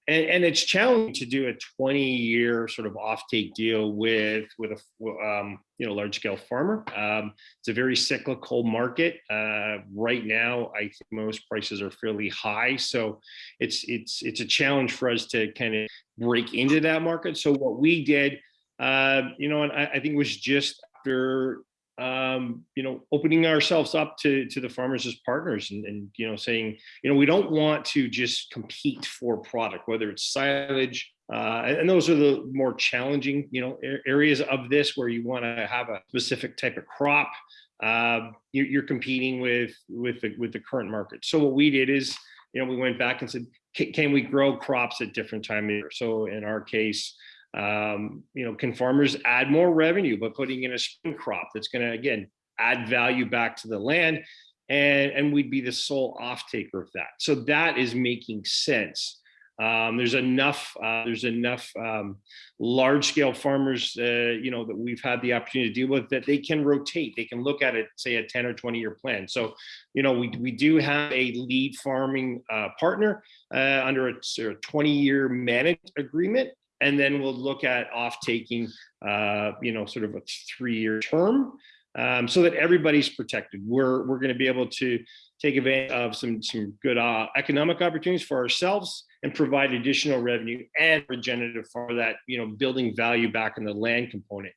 and, and it's challenging to do a 20 year sort of offtake deal with with a um, you know large scale farmer. Um, it's a very cyclical market uh, right now. I think most prices are fairly high, so it's it's it's a challenge for us to kind of break into that market. So what we did, uh, you know, and I, I think was just after um, you know, opening ourselves up to to the farmers as partners, and, and you know, saying, you know, we don't want to just compete for product, whether it's silage, uh, and those are the more challenging, you know, areas of this where you want to have a specific type of crop. Uh, you're, competing with with the with the current market. So what we did is, you know, we went back and said, can we grow crops at different time of year? So in our case, um, you know, can farmers add more revenue by putting in a spring crop that's going to, again, add value back to the land? And, and we'd be the sole off taker of that. So that is making sense. Um, there's enough uh, there's enough um, large scale farmers uh, you know that we've had the opportunity to deal with that they can rotate they can look at it say a 10 or 20 year plan so you know we, we do have a lead farming uh, partner uh, under a, a 20 year managed agreement and then we'll look at off taking, uh, you know, sort of a three-year term um, so that everybody's protected. We're we're going to be able to take advantage of some some good uh, economic opportunities for ourselves and provide additional revenue and regenerative for that, you know, building value back in the land component.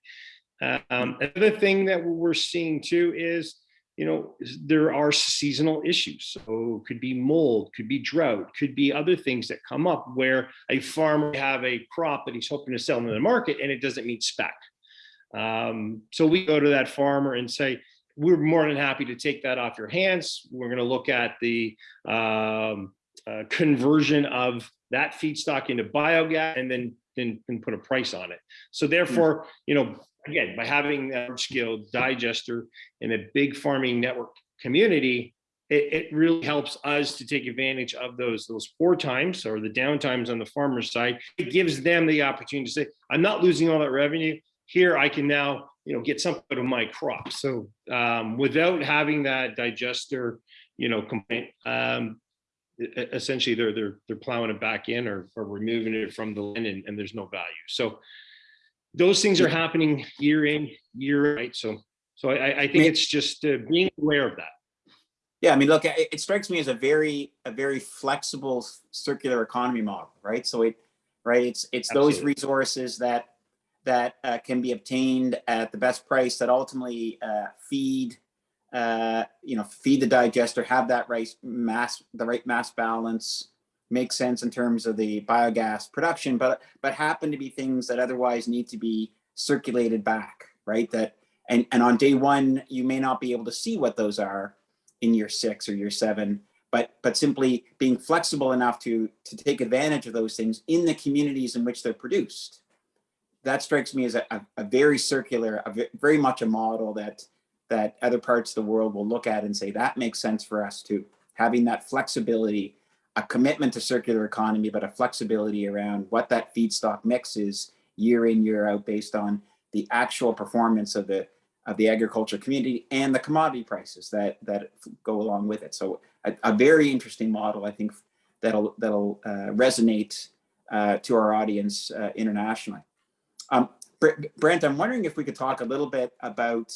Um, another thing that we're seeing too is you know, there are seasonal issues. So could be mold, could be drought, could be other things that come up where a farmer have a crop that he's hoping to sell in the market and it doesn't meet spec. Um, so we go to that farmer and say, we're more than happy to take that off your hands. We're going to look at the um, uh, conversion of that feedstock into biogas and then then, then put a price on it. So therefore, you know, again, by having that scale digester in a big farming network community, it, it really helps us to take advantage of those those poor times or the downtimes on the farmer's side. It gives them the opportunity to say, I'm not losing all that revenue. Here I can now, you know, get some out of my crop. So um, without having that digester, you know, complaint, um, essentially they're they're they're plowing it back in or, or removing it from the land and, and there's no value. So those things are happening year in, year out, right? So so I, I think May- it's just uh, being aware of that. Yeah, I mean, look, it, it strikes me as a very, a very flexible circular economy model, right? So it, right, it's, it's those resources that, that uh, can be obtained at the best price that ultimately uh, feed, uh, you know, feed the digester, have that right mass, the right mass balance, make sense in terms of the biogas production, but, but happen to be things that otherwise need to be circulated back, right? That, and, and on day one, you may not be able to see what those are, in year six or year seven, but but simply being flexible enough to to take advantage of those things in the communities in which they're produced. That strikes me as a, a, very circular, a very much a model that that other parts of the world will look at and say that makes sense for us too. Having that flexibility, a commitment to circular economy, but a flexibility around what that feedstock mix is year in year out based on the actual performance of the of the agriculture community and the commodity prices that that go along with it. So a, a very interesting model, I think, that'll that'll uh, resonate uh, to our audience uh, internationally. Um, Br- Brent, I'm wondering if we could talk a little bit about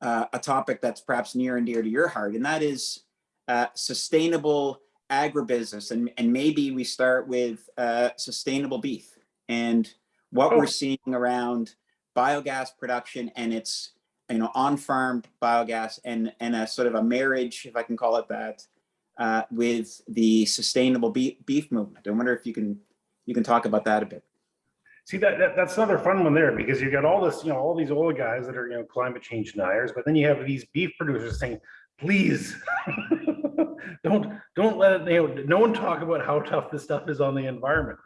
uh, a topic that's perhaps near and dear to your heart, and that is uh, sustainable agribusiness, and and maybe we start with uh, sustainable beef and what Oh. we're seeing around biogas production and its you know on-farm biogas and and a sort of a marriage if i can call it that uh, with the sustainable beef, beef movement i wonder if you can you can talk about that a bit See, that, that, that's another fun one there because you've got all this, you know, all these oil guys that are, you know, climate change deniers, but then you have these beef producers saying, please, don't, don't let it, you know, no one talk about how tough this stuff is on the environment.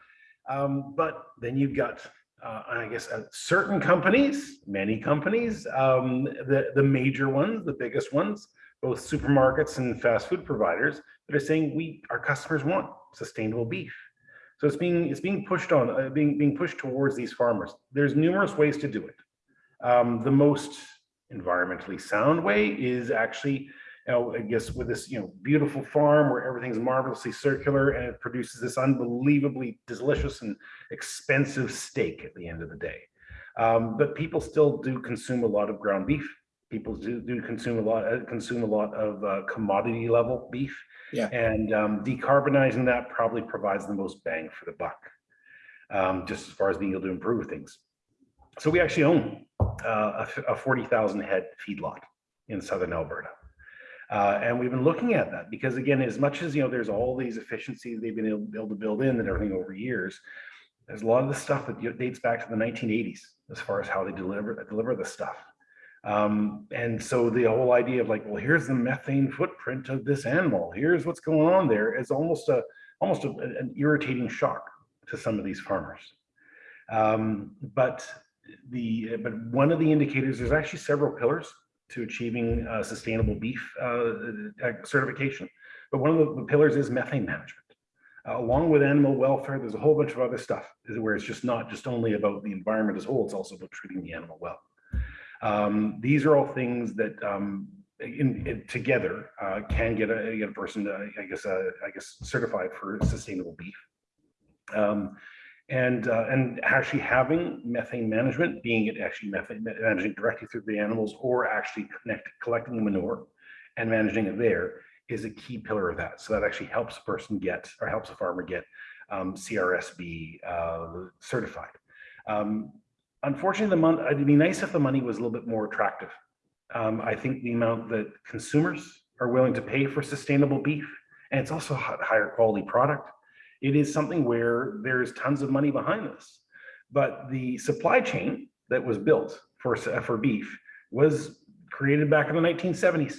Um, but then you've got, uh, I guess, uh, certain companies, many companies, um, the, the major ones, the biggest ones, both supermarkets and fast food providers that are saying we, our customers want sustainable beef. So it's being it's being pushed on, uh, being being pushed towards these farmers. There's numerous ways to do it. Um, the most environmentally sound way is actually, you know, I guess with this you know beautiful farm where everything's marvelously circular and it produces this unbelievably delicious and expensive steak at the end of the day. Um, but people still do consume a lot of ground beef. People do, do consume a lot uh, consume a lot of uh, commodity level beef. Yeah. And um, decarbonizing that probably provides the most bang for the buck, um, just as far as being able to improve things. So we actually own uh, a, a 40,000 head feedlot in southern Alberta. Uh, and we've been looking at that because again, as much as you know, there's all these efficiencies they've been able, able to build in and everything over years. There's a lot of the stuff that dates back to the 1980s as far as how they deliver deliver the stuff. Um, and so the whole idea of like, well, here's the methane footprint of this animal. Here's what's going on there is almost a almost a, an irritating shock to some of these farmers. Um, but the but one of the indicators there's actually several pillars to achieving uh, sustainable beef uh, uh, certification. But one of the, pillars is methane management. Uh, along with animal welfare, there's a whole bunch of other stuff where it's just not just only about the environment as a whole, it's also about treating the animal well. Um, these are all things that um, in, in- together uh, can get a, get a person, uh, I guess, I guess, certified for sustainable beef. Um, and uh, and actually having methane management, being it actually methane managing directly through the animals, or actually connect, collecting the manure and managing it there, is a key pillar of that. So that actually helps a person get or helps a farmer get um, CRSB uh, certified. Um, unfortunately, the money, it'd be nice if the money was a little bit more attractive. Um, I think the amount that consumers are willing to pay for sustainable beef, and it's also a higher quality product. It is something where there's tons of money behind this. But the supply chain that was built for, for beef was created back in the 1970s.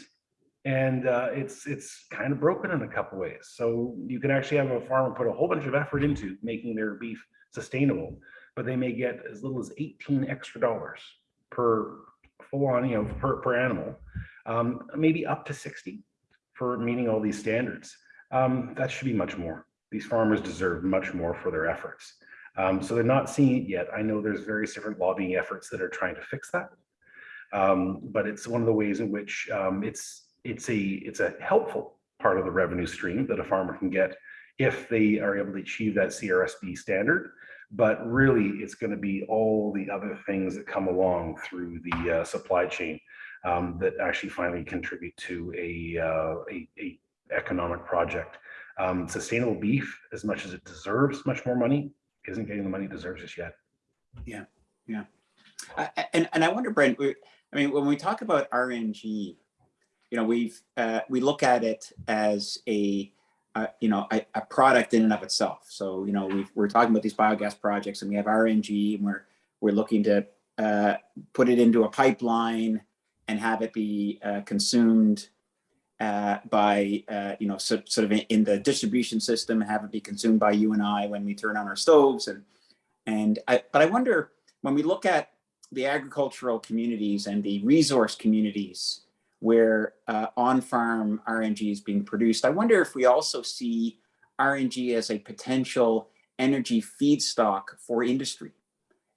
And uh, it's it's kind of broken in a couple ways. So you can actually have a farmer put a whole bunch of effort into making their beef sustainable, but they may get as little as 18 extra dollars per full on, you know, per, per animal, um, maybe up to 60 for meeting all these standards. Um, that should be much more. These farmers deserve much more for their efforts. Um, so they're not seeing it yet. I know there's various different lobbying efforts that are trying to fix that. Um, but it's one of the ways in which um, it's it's a it's a helpful part of the revenue stream that a farmer can get if they are able to achieve that CRSB standard. But really, it's going to be all the other things that come along through the uh, supply chain um, that actually finally contribute to a, uh, a, a economic project. Um, sustainable beef, as much as it deserves much more money, isn't getting the money it deserves just yet. Yeah, I- And, and I wonder, Brent, we- I mean, when we talk about RNG, you know, we've, uh, we look at it as a, uh, you know, a, a product in and of itself. So, you know, we've, we're talking about these biogas projects and we have RNG and we're, we're looking to, uh, put it into a pipeline and have it be, uh, consumed, uh, by, uh, you know, so, sort of in, in the distribution system, have it be consumed by you and I when we turn on our stoves and, and I, but I wonder, when we look at the agricultural communities and the resource communities where uh, on-farm RNG is being produced. I wonder if we also see RNG as a potential energy feedstock for industry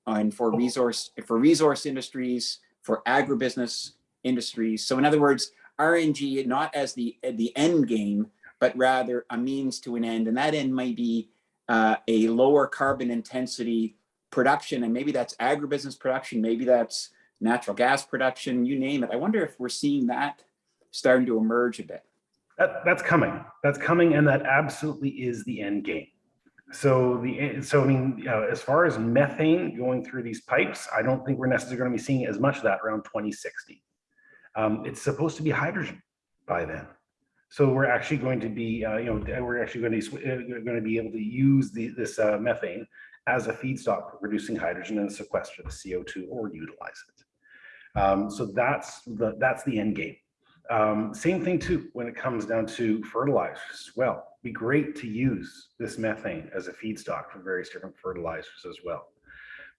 and for resource for resource industries, for agribusiness industries. So in other words, RNG not as the the end game, but rather a means to an end, and that end might be uh, a lower carbon intensity production, and maybe that's agribusiness production, maybe that's natural gas production, you name it. I wonder if we're seeing that starting to emerge a bit. That, that's coming. That's coming, and that absolutely is the end game. So the so I mean, uh, as far as methane going through these pipes, I don't think we're necessarily going to be seeing as much of that around 2060. Um, it's supposed to be hydrogen by then. So we're actually going to be, uh, you know, we're actually going to uh, going to be able to use the, this uh, methane as a feedstock for producing hydrogen and sequester the CO2 or utilize it. Um, so that's the that's the end game. Um, same thing too when it comes down to fertilizers as well. Be great to use this methane as a feedstock for various different fertilizers as well.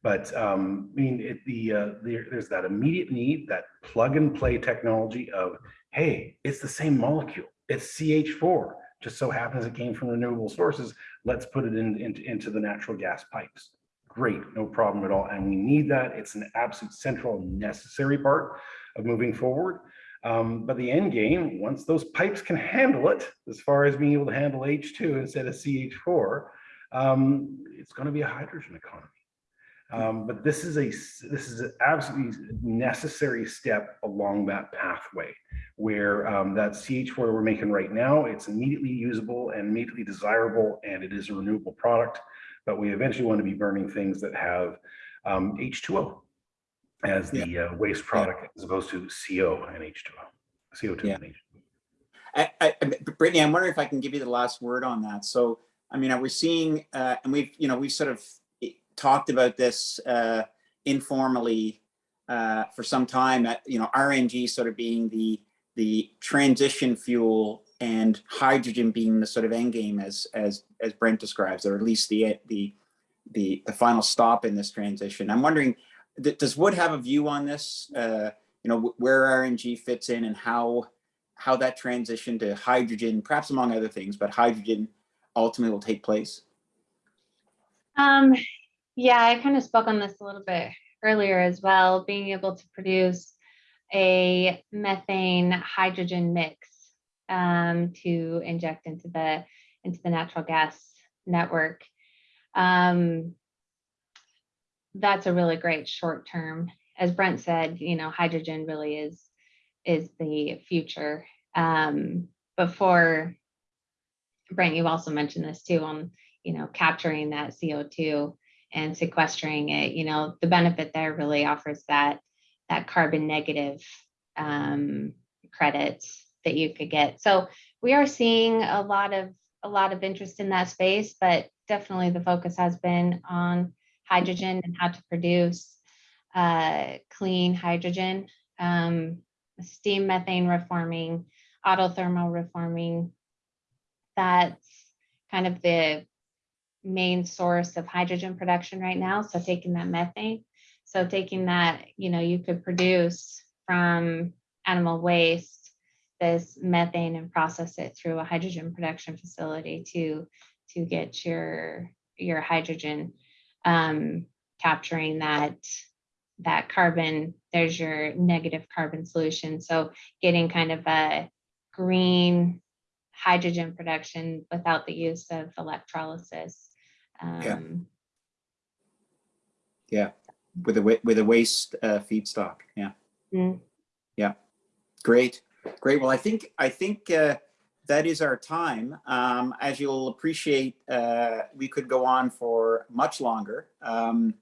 But um, I mean, it, the, uh, the there's that immediate need, that plug and play technology of, hey, it's the same molecule. It's CH4. Just so happens it came from renewable sources. Let's put it in, in, into the natural gas pipes. Great, no problem at all. And we need that. It's an absolute central necessary part of moving forward. Um, but the end game, once those pipes can handle it, as far as being able to handle H2 instead of CH4, um, it's going to be a hydrogen economy. Um, but this is a this is an absolutely necessary step along that pathway where um, that CH4 we're making right now, it's immediately usable and immediately desirable, and it is a renewable product. But we eventually want to be burning things that have um, H2O as the uh, waste product as opposed to CO and H2O, CO2 Yeah. and H2O. I, I, Brittany, I'm wondering if I can give you the last word on that. So, I mean, we're seeing, uh, and we've, you know, we've sort of talked about this uh, informally uh, for some time. That you know, RNG sort of being the the transition fuel and hydrogen being the sort of end game as as as Brent describes, or at least the the the the final stop in this transition. I'm wondering, does Wood have a view on this? Uh, you know, where RNG fits in and how how that transition to hydrogen, perhaps among other things, but hydrogen ultimately will take place? Um, yeah, I kind of spoke on this a little bit earlier as well, being able to produce a methane hydrogen mix um, to inject into the into the natural gas network. Um, that's a really great short term. As Brent said, you know, hydrogen really is is the future. Um, before Brent, you also mentioned this too on you know, capturing that CO2 and sequestering it, you know, the benefit there really offers that that carbon negative um, credits that you could get. So we are seeing a lot of a lot of interest in that space, but definitely the focus has been on hydrogen and how to produce uh, clean hydrogen. Um, steam methane reforming, autothermal reforming. That's kind of the main source of hydrogen production right now. So taking that methane, so taking that, you know, you could produce from animal waste this methane and process it through a hydrogen production facility to to get your your hydrogen um, capturing that that carbon. There's your negative carbon solution. So getting kind of a green hydrogen production without the use of electrolysis. Yeah. Um, With a, with a waste uh, feedstock, yeah. mm, Great, great. Well, I think, I think uh, that is our time. Um, As you'll appreciate, uh, we could go on for much longer. Um,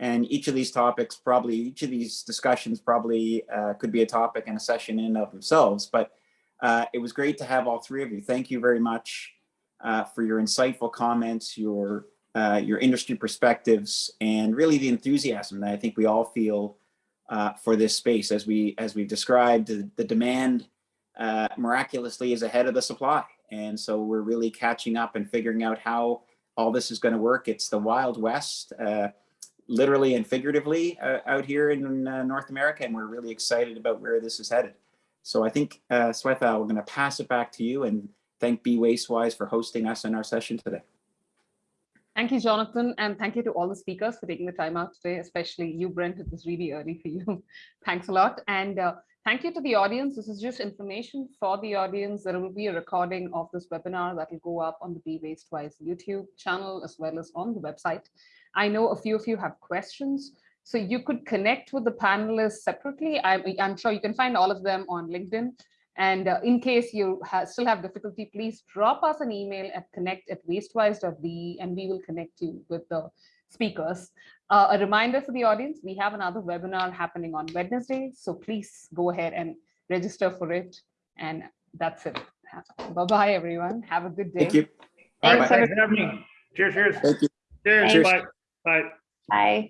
And each of these topics, probably, each of these discussions probably uh, could be a topic and a session in of themselves. But uh, it was great to have all three of you. Thank you very much uh, for your insightful comments, your, uh, your industry perspectives, and really the enthusiasm that I think we all feel uh, for this space. As we as we've described, the, the demand uh, miraculously is ahead of the supply, and so we're really catching up and figuring out how all this is going to work. It's the wild west, uh, literally and figuratively, uh, out here in uh, North America, and we're really excited about where this is headed. So I think, uh, Swetha, we're going to pass it back to you and thank Be Wastewise for hosting us in our session today. Thank you, Jonathan, and thank you to all the speakers for taking the time out today, especially you, Brent. It was really early for you. Thanks a lot. And uh, thank you to the audience. This is just information for the audience. There will be a recording of this webinar that will go up on the Be Waste Wise YouTube channel as well as on the website. I know a few of you have questions, so you could connect with the panelists separately. I'm, I'm sure you can find all of them on LinkedIn. And uh, in case you ha still have difficulty, please drop us an email at connect at wastewise.de and we will connect you with the speakers. Uh, a reminder for the audience, we have another webinar happening on Wednesday, so please go ahead and register for it. And that's it. Bye-bye, everyone. Have a good day. Thank you. Thanks, thanks for having me. Cheers, cheers. Thank you. Cheers, Cheers. bye, bye. Bye.